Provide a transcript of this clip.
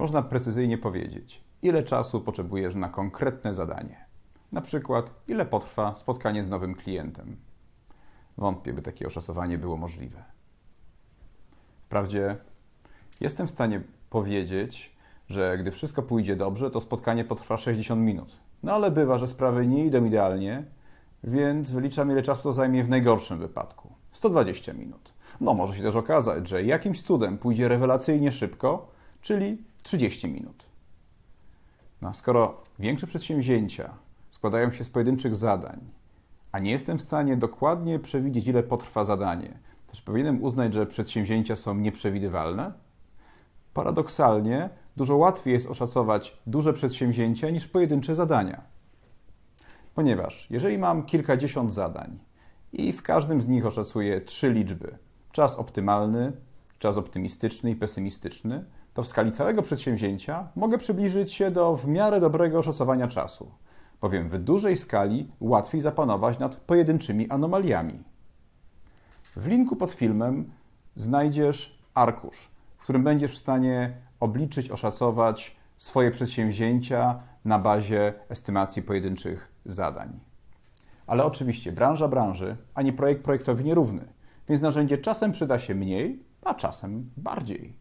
można precyzyjnie powiedzieć, ile czasu potrzebujesz na konkretne zadanie? Na przykład, ile potrwa spotkanie z nowym klientem? Wątpię, by takie oszacowanie było możliwe. Wprawdzie jestem w stanie powiedzieć, że gdy wszystko pójdzie dobrze, to spotkanie potrwa 60 minut. No ale bywa, że sprawy nie idą idealnie, więc wyliczam, ile czasu to zajmie w najgorszym wypadku 120 minut. No, może się też okazać, że jakimś cudem pójdzie rewelacyjnie szybko, czyli 30 minut. No, skoro większe przedsięwzięcia składają się z pojedynczych zadań, a nie jestem w stanie dokładnie przewidzieć, ile potrwa zadanie, też powinienem uznać, że przedsięwzięcia są nieprzewidywalne? Paradoksalnie, dużo łatwiej jest oszacować duże przedsięwzięcia niż pojedyncze zadania. Ponieważ jeżeli mam kilkadziesiąt zadań i w każdym z nich oszacuję trzy liczby czas optymalny, czas optymistyczny i pesymistyczny to w skali całego przedsięwzięcia mogę przybliżyć się do w miarę dobrego oszacowania czasu, bowiem w dużej skali łatwiej zapanować nad pojedynczymi anomaliami. W linku pod filmem znajdziesz arkusz, w którym będziesz w stanie obliczyć, oszacować swoje przedsięwzięcia na bazie estymacji pojedynczych zadań. Ale oczywiście branża branży, ani projekt projektowi nierówny, więc narzędzie czasem przyda się mniej, a czasem bardziej.